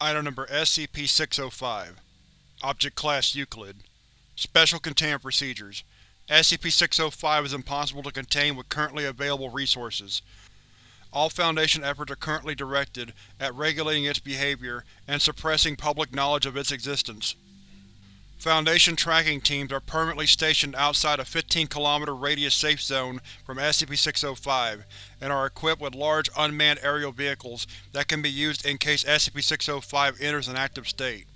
Item Number SCP-605 Object Class Euclid Special Containment Procedures SCP-605 is impossible to contain with currently available resources. All Foundation efforts are currently directed at regulating its behavior and suppressing public knowledge of its existence. Foundation tracking teams are permanently stationed outside a 15km radius safe zone from SCP-605 and are equipped with large unmanned aerial vehicles that can be used in case SCP-605 enters an active state.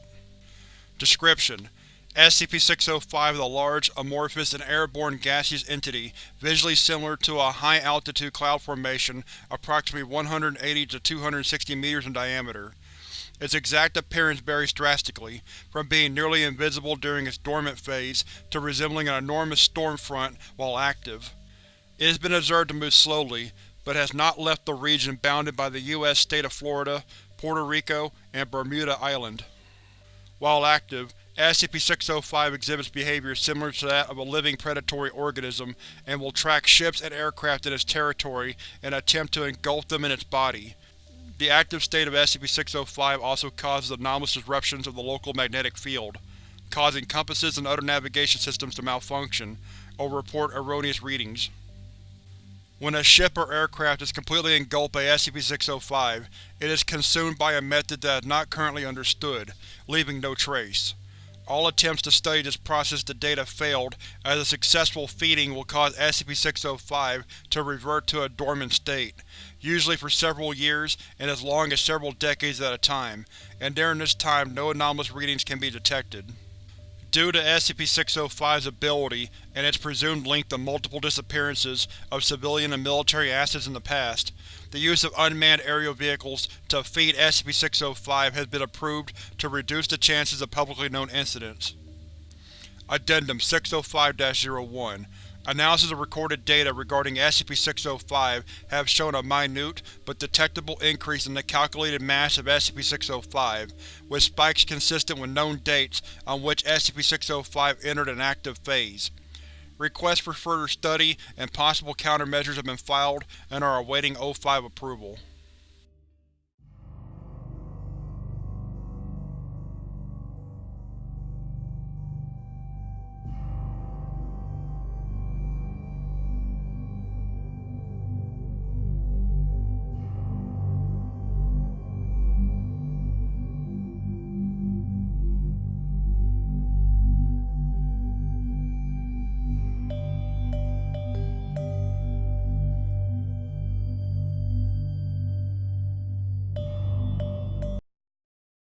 Description: SCP-605 is a large, amorphous, and airborne gaseous entity visually similar to a high-altitude cloud formation approximately 180 to 260 meters in diameter. Its exact appearance varies drastically, from being nearly invisible during its dormant phase to resembling an enormous storm front while active. It has been observed to move slowly, but has not left the region bounded by the U.S. state of Florida, Puerto Rico, and Bermuda Island. While active, SCP-605 exhibits behavior similar to that of a living predatory organism and will track ships and aircraft in its territory and attempt to engulf them in its body. The active state of SCP-605 also causes anomalous disruptions of the local magnetic field, causing compasses and other navigation systems to malfunction, or report erroneous readings. When a ship or aircraft is completely engulfed by SCP-605, it is consumed by a method that is not currently understood, leaving no trace. All attempts to study this process to date have failed, as a successful feeding will cause SCP-605 to revert to a dormant state, usually for several years and as long as several decades at a time, and during this time no anomalous readings can be detected. Due to SCP-605's ability, and its presumed link to multiple disappearances of civilian and military assets in the past, the use of unmanned aerial vehicles to feed SCP-605 has been approved to reduce the chances of publicly known incidents. Addendum 605-01 Analysis of recorded data regarding SCP-605 have shown a minute, but detectable increase in the calculated mass of SCP-605, with spikes consistent with known dates on which SCP-605 entered an active phase. Requests for further study and possible countermeasures have been filed and are awaiting O5 approval.